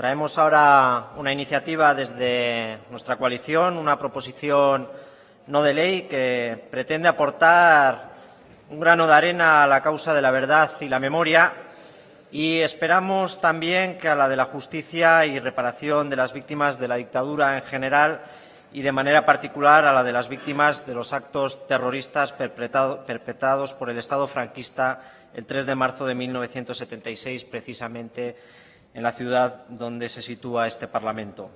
Traemos ahora una iniciativa desde nuestra coalición, una proposición no de ley que pretende aportar un grano de arena a la causa de la verdad y la memoria. Y esperamos también que a la de la justicia y reparación de las víctimas de la dictadura en general y de manera particular a la de las víctimas de los actos terroristas perpetrados por el Estado franquista el 3 de marzo de 1976, precisamente en la ciudad donde se sitúa este Parlamento.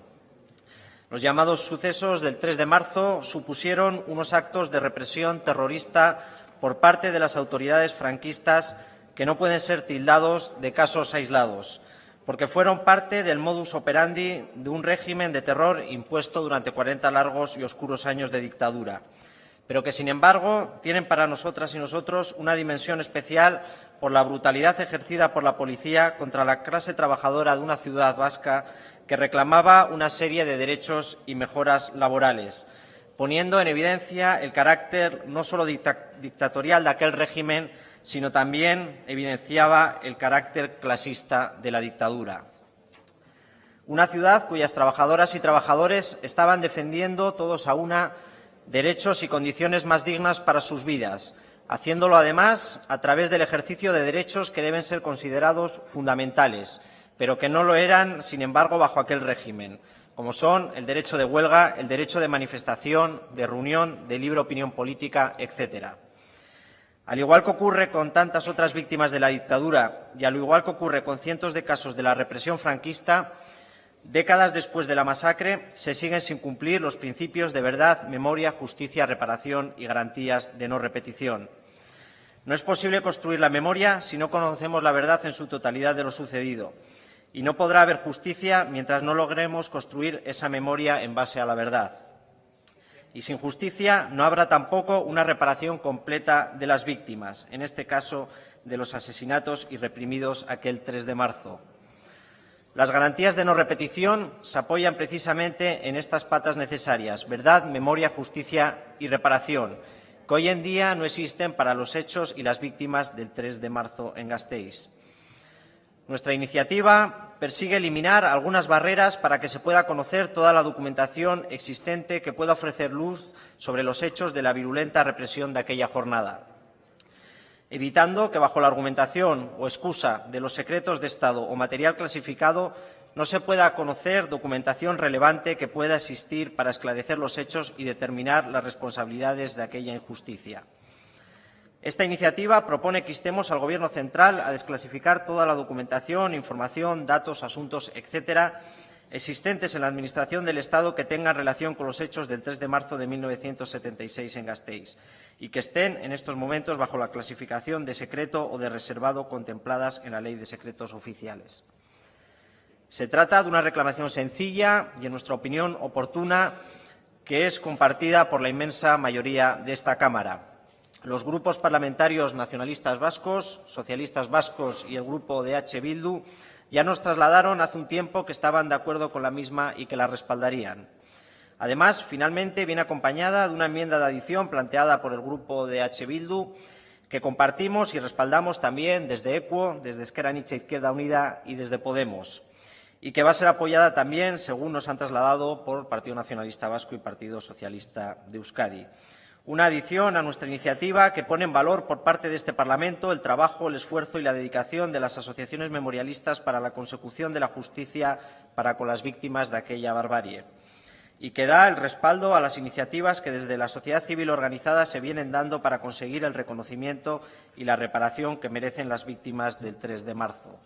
Los llamados sucesos del 3 de marzo supusieron unos actos de represión terrorista por parte de las autoridades franquistas que no pueden ser tildados de casos aislados, porque fueron parte del modus operandi de un régimen de terror impuesto durante 40 largos y oscuros años de dictadura, pero que, sin embargo, tienen para nosotras y nosotros una dimensión especial por la brutalidad ejercida por la policía contra la clase trabajadora de una ciudad vasca que reclamaba una serie de derechos y mejoras laborales, poniendo en evidencia el carácter no solo dictatorial de aquel régimen, sino también evidenciaba el carácter clasista de la dictadura. Una ciudad cuyas trabajadoras y trabajadores estaban defendiendo todos a una derechos y condiciones más dignas para sus vidas, haciéndolo además a través del ejercicio de derechos que deben ser considerados fundamentales, pero que no lo eran, sin embargo, bajo aquel régimen, como son el derecho de huelga, el derecho de manifestación, de reunión, de libre opinión política, etcétera. Al igual que ocurre con tantas otras víctimas de la dictadura y al igual que ocurre con cientos de casos de la represión franquista, décadas después de la masacre se siguen sin cumplir los principios de verdad, memoria, justicia, reparación y garantías de no repetición. No es posible construir la memoria si no conocemos la verdad en su totalidad de lo sucedido, y no podrá haber justicia mientras no logremos construir esa memoria en base a la verdad. Y sin justicia no habrá tampoco una reparación completa de las víctimas, en este caso de los asesinatos y reprimidos aquel 3 de marzo. Las garantías de no repetición se apoyan precisamente en estas patas necesarias, verdad, memoria, justicia y reparación, que hoy en día no existen para los hechos y las víctimas del 3 de marzo en Gasteiz. Nuestra iniciativa persigue eliminar algunas barreras para que se pueda conocer toda la documentación existente que pueda ofrecer luz sobre los hechos de la virulenta represión de aquella jornada, evitando que bajo la argumentación o excusa de los secretos de Estado o material clasificado no se pueda conocer documentación relevante que pueda existir para esclarecer los hechos y determinar las responsabilidades de aquella injusticia. Esta iniciativa propone que instemos al Gobierno central a desclasificar toda la documentación, información, datos, asuntos, etcétera, existentes en la Administración del Estado que tengan relación con los hechos del 3 de marzo de 1976 en Gasteiz y que estén en estos momentos bajo la clasificación de secreto o de reservado contempladas en la Ley de Secretos Oficiales. Se trata de una reclamación sencilla y, en nuestra opinión, oportuna, que es compartida por la inmensa mayoría de esta Cámara los grupos parlamentarios nacionalistas vascos, socialistas vascos y el grupo de H. Bildu ya nos trasladaron hace un tiempo que estaban de acuerdo con la misma y que la respaldarían. Además, finalmente viene acompañada de una enmienda de adición planteada por el grupo de H. Bildu que compartimos y respaldamos también desde ECUO, desde Esquerra Nietzsche Izquierda Unida y desde Podemos, y que va a ser apoyada también, según nos han trasladado, por Partido Nacionalista Vasco y Partido Socialista de Euskadi una adición a nuestra iniciativa que pone en valor por parte de este Parlamento el trabajo, el esfuerzo y la dedicación de las asociaciones memorialistas para la consecución de la justicia para con las víctimas de aquella barbarie y que da el respaldo a las iniciativas que desde la sociedad civil organizada se vienen dando para conseguir el reconocimiento y la reparación que merecen las víctimas del 3 de marzo.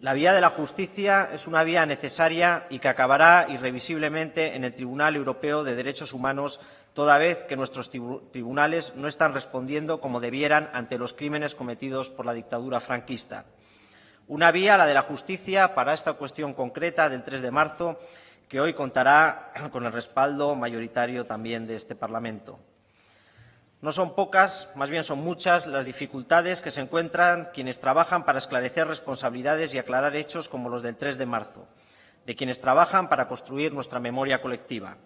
La vía de la justicia es una vía necesaria y que acabará irrevisiblemente en el Tribunal Europeo de Derechos Humanos toda vez que nuestros tribunales no están respondiendo como debieran ante los crímenes cometidos por la dictadura franquista. Una vía, la de la justicia, para esta cuestión concreta del 3 de marzo, que hoy contará con el respaldo mayoritario también de este Parlamento. No son pocas, más bien son muchas, las dificultades que se encuentran quienes trabajan para esclarecer responsabilidades y aclarar hechos como los del 3 de marzo, de quienes trabajan para construir nuestra memoria colectiva.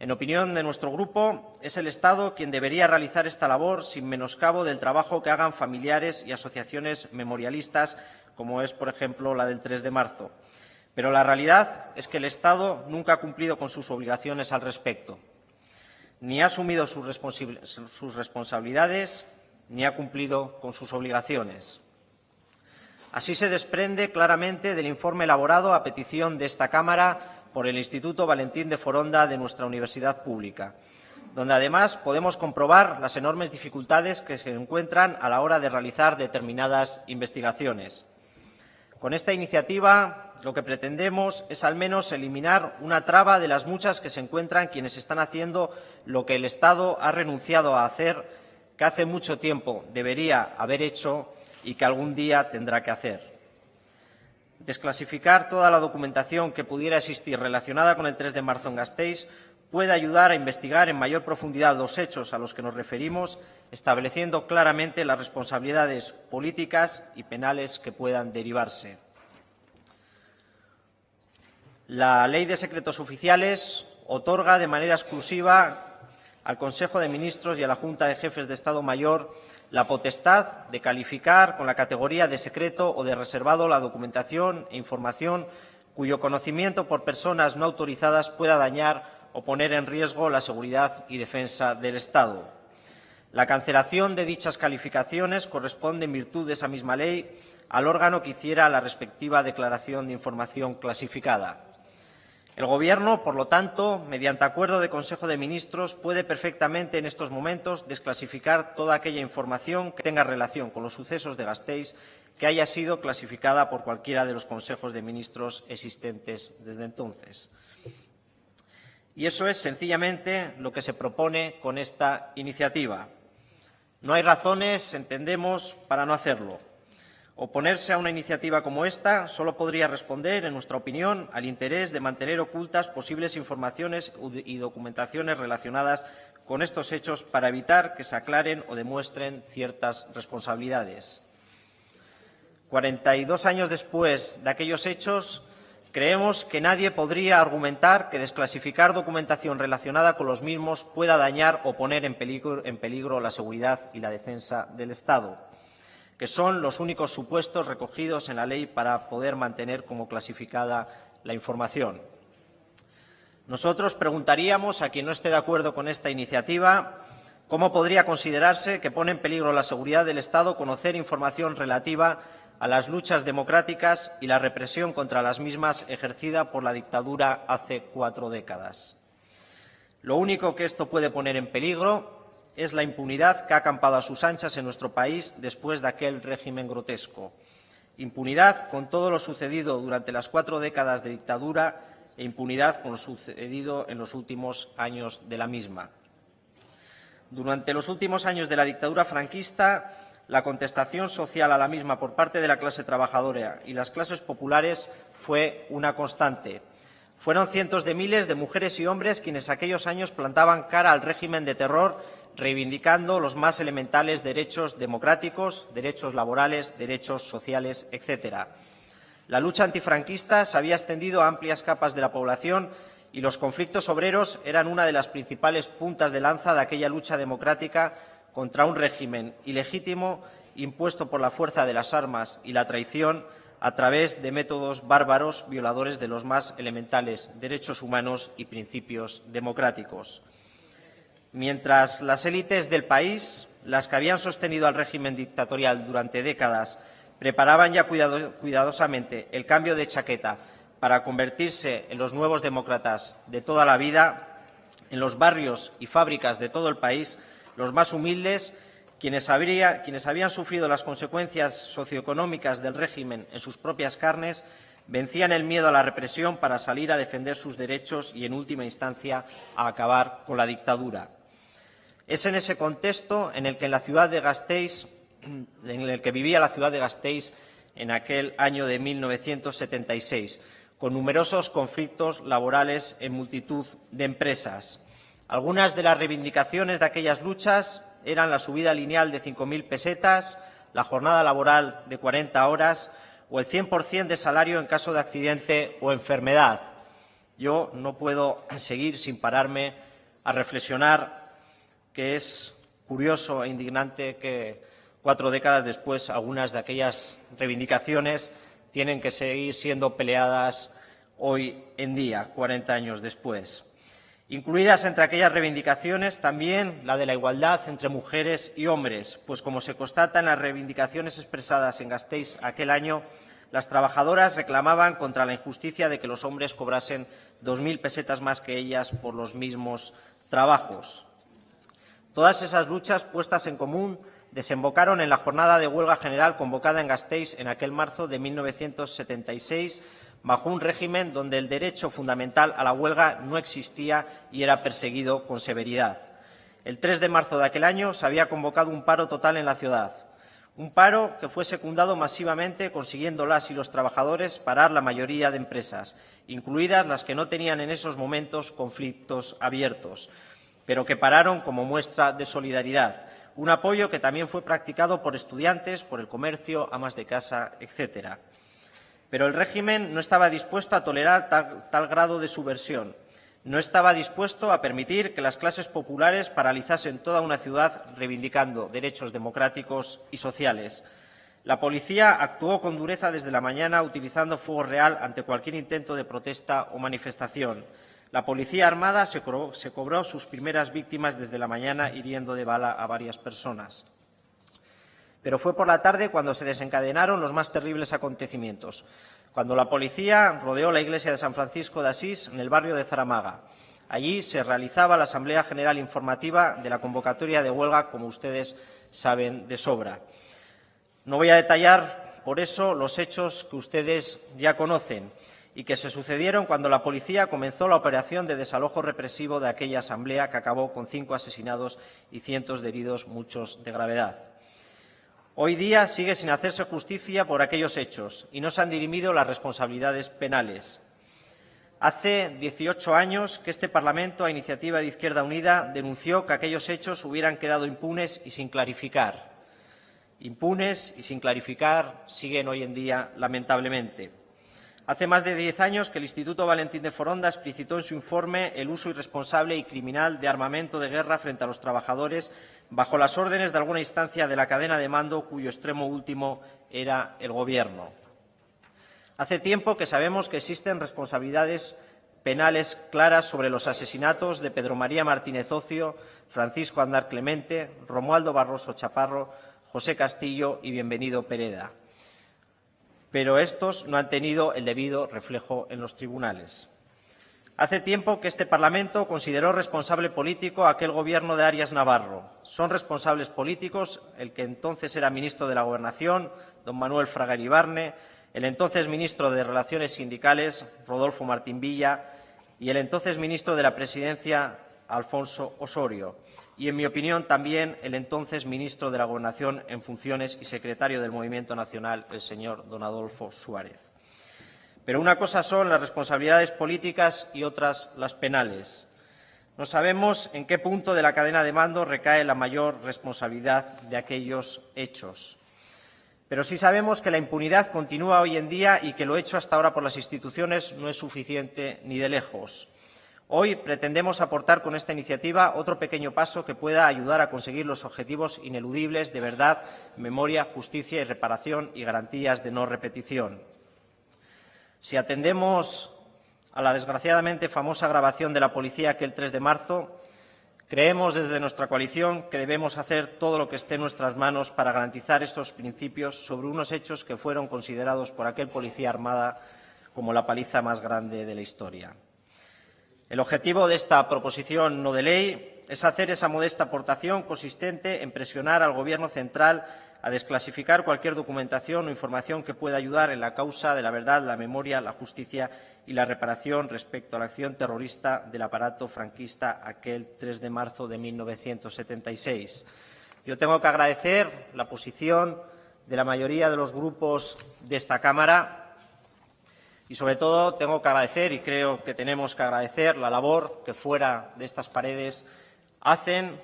En opinión de nuestro grupo, es el Estado quien debería realizar esta labor sin menoscabo del trabajo que hagan familiares y asociaciones memorialistas como es, por ejemplo, la del 3 de marzo. Pero la realidad es que el Estado nunca ha cumplido con sus obligaciones al respecto. Ni ha asumido sus responsabilidades, ni ha cumplido con sus obligaciones. Así se desprende claramente del informe elaborado a petición de esta Cámara por el Instituto Valentín de Foronda de nuestra universidad pública, donde además podemos comprobar las enormes dificultades que se encuentran a la hora de realizar determinadas investigaciones. Con esta iniciativa lo que pretendemos es al menos eliminar una traba de las muchas que se encuentran quienes están haciendo lo que el Estado ha renunciado a hacer, que hace mucho tiempo debería haber hecho y que algún día tendrá que hacer. Desclasificar toda la documentación que pudiera existir relacionada con el 3 de marzo en Gasteiz puede ayudar a investigar en mayor profundidad los hechos a los que nos referimos, estableciendo claramente las responsabilidades políticas y penales que puedan derivarse. La Ley de Secretos Oficiales otorga de manera exclusiva al Consejo de Ministros y a la Junta de Jefes de Estado Mayor la potestad de calificar con la categoría de secreto o de reservado la documentación e información cuyo conocimiento por personas no autorizadas pueda dañar o poner en riesgo la seguridad y defensa del Estado. La cancelación de dichas calificaciones corresponde, en virtud de esa misma ley, al órgano que hiciera la respectiva declaración de información clasificada. El Gobierno, por lo tanto, mediante acuerdo de Consejo de Ministros, puede perfectamente en estos momentos desclasificar toda aquella información que tenga relación con los sucesos de Gasteiz que haya sido clasificada por cualquiera de los consejos de ministros existentes desde entonces. Y eso es sencillamente lo que se propone con esta iniciativa. No hay razones, entendemos, para no hacerlo. Oponerse a una iniciativa como esta solo podría responder, en nuestra opinión, al interés de mantener ocultas posibles informaciones y documentaciones relacionadas con estos hechos para evitar que se aclaren o demuestren ciertas responsabilidades. 42 años después de aquellos hechos, creemos que nadie podría argumentar que desclasificar documentación relacionada con los mismos pueda dañar o poner en peligro, en peligro la seguridad y la defensa del Estado que son los únicos supuestos recogidos en la ley para poder mantener como clasificada la información. Nosotros preguntaríamos a quien no esté de acuerdo con esta iniciativa cómo podría considerarse que pone en peligro la seguridad del Estado conocer información relativa a las luchas democráticas y la represión contra las mismas ejercida por la dictadura hace cuatro décadas. Lo único que esto puede poner en peligro es la impunidad que ha acampado a sus anchas en nuestro país después de aquel régimen grotesco. Impunidad con todo lo sucedido durante las cuatro décadas de dictadura e impunidad con lo sucedido en los últimos años de la misma. Durante los últimos años de la dictadura franquista, la contestación social a la misma por parte de la clase trabajadora y las clases populares fue una constante. Fueron cientos de miles de mujeres y hombres quienes aquellos años plantaban cara al régimen de terror reivindicando los más elementales derechos democráticos, derechos laborales, derechos sociales, etc. La lucha antifranquista se había extendido a amplias capas de la población y los conflictos obreros eran una de las principales puntas de lanza de aquella lucha democrática contra un régimen ilegítimo impuesto por la fuerza de las armas y la traición a través de métodos bárbaros violadores de los más elementales derechos humanos y principios democráticos. Mientras las élites del país, las que habían sostenido al régimen dictatorial durante décadas, preparaban ya cuidadosamente el cambio de chaqueta para convertirse en los nuevos demócratas de toda la vida, en los barrios y fábricas de todo el país, los más humildes, quienes, habían sufrido las consecuencias socioeconómicas del régimen en sus propias carnes, vencían el miedo a la represión para salir a defender sus derechos y, en última instancia, a acabar con la dictadura. Es en ese contexto en el que en la ciudad de Gasteiz, en el que vivía la ciudad de Gasteiz en aquel año de 1976, con numerosos conflictos laborales en multitud de empresas. Algunas de las reivindicaciones de aquellas luchas eran la subida lineal de 5.000 pesetas, la jornada laboral de 40 horas o el 100% de salario en caso de accidente o enfermedad. Yo no puedo seguir sin pararme a reflexionar que es curioso e indignante que cuatro décadas después, algunas de aquellas reivindicaciones tienen que seguir siendo peleadas hoy en día, 40 años después. Incluidas entre aquellas reivindicaciones también la de la igualdad entre mujeres y hombres, pues como se constata en las reivindicaciones expresadas en Gasteiz aquel año, las trabajadoras reclamaban contra la injusticia de que los hombres cobrasen 2.000 pesetas más que ellas por los mismos trabajos. Todas esas luchas puestas en común desembocaron en la jornada de huelga general convocada en Gasteiz en aquel marzo de 1976 bajo un régimen donde el derecho fundamental a la huelga no existía y era perseguido con severidad. El 3 de marzo de aquel año se había convocado un paro total en la ciudad, un paro que fue secundado masivamente consiguiendo las y los trabajadores parar la mayoría de empresas, incluidas las que no tenían en esos momentos conflictos abiertos, pero que pararon como muestra de solidaridad, un apoyo que también fue practicado por estudiantes, por el comercio, amas de casa, etcétera. Pero el régimen no estaba dispuesto a tolerar tal, grado de subversión. No estaba dispuesto a permitir que las clases populares paralizasen toda una ciudad reivindicando derechos democráticos y sociales. La policía actuó con dureza desde la mañana utilizando fuego real ante cualquier intento de protesta o manifestación. La policía armada se cobró, sus primeras víctimas desde la mañana hiriendo de bala a varias personas. Pero fue por la tarde cuando se desencadenaron los más terribles acontecimientos, cuando la policía rodeó la iglesia de San Francisco de Asís en el barrio de Zaramaga. Allí se realizaba la Asamblea General Informativa de la convocatoria de huelga, como ustedes saben de sobra. No voy a detallar, por eso, los hechos que ustedes ya conocen y que se sucedieron cuando la policía comenzó la operación de desalojo represivo de aquella asamblea que acabó con cinco asesinados y cientos de heridos, muchos de gravedad. Hoy día sigue sin hacerse justicia por aquellos hechos y no se han dirimido las responsabilidades penales. Hace 18 años que este Parlamento, a iniciativa de Izquierda Unida, denunció que aquellos hechos hubieran quedado impunes y sin clarificar. Impunes y sin clarificar siguen hoy en día, lamentablemente. Hace más de diez años que el Instituto Valentín de Foronda explicitó en su informe el uso irresponsable y criminal de armamento de guerra frente a los trabajadores bajo las órdenes de alguna instancia de la cadena de mando cuyo extremo último era el Gobierno. Hace tiempo que sabemos que existen responsabilidades penales claras sobre los asesinatos de Pedro María Martínez Ocio, Francisco Andar Clemente, Romualdo Barroso Chaparro, José Castillo y Bienvenido Pereda pero estos no han tenido el debido reflejo en los tribunales. Hace tiempo que este Parlamento consideró responsable político a aquel Gobierno de Arias Navarro. Son responsables políticos el que entonces era ministro de la Gobernación, don Manuel Fraga Iribarne, el entonces ministro de Relaciones Sindicales, Rodolfo Martín Villa, y el entonces ministro de la Presidencia, Alfonso Osorio y, en mi opinión, también el entonces ministro de la Gobernación en funciones y secretario del Movimiento Nacional, el señor don Adolfo Suárez. Pero una cosa son las responsabilidades políticas y otras las penales. No sabemos en qué punto de la cadena de mando recae la mayor responsabilidad de aquellos hechos. Pero sí sabemos que la impunidad continúa hoy en día y que lo hecho hasta ahora por las instituciones no es suficiente ni de lejos. Hoy pretendemos aportar con esta iniciativa otro pequeño paso que pueda ayudar a conseguir los objetivos ineludibles de verdad, memoria, justicia y reparación y garantías de no repetición. Si atendemos a la desgraciadamente famosa grabación de la policía aquel 3 de marzo, creemos desde nuestra coalición que debemos hacer todo lo que esté en nuestras manos para garantizar estos principios sobre unos hechos que fueron considerados por aquel policía armada como la paliza más grande de la historia. El objetivo de esta proposición no de ley es hacer esa modesta aportación consistente en presionar al Gobierno central a desclasificar cualquier documentación o información que pueda ayudar en la causa de la verdad, la memoria, la justicia y la reparación respecto a la acción terrorista del aparato franquista aquel 3 de marzo de 1976. Yo tengo que agradecer la posición de la mayoría de los grupos de esta Cámara y sobre todo tengo que agradecer, y creo que tenemos que agradecer, la labor que fuera de estas paredes hacen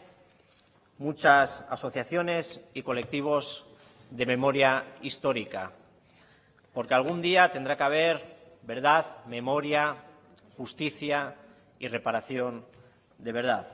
muchas asociaciones y colectivos de memoria histórica, porque algún día tendrá que haber verdad, memoria, justicia y reparación de verdad.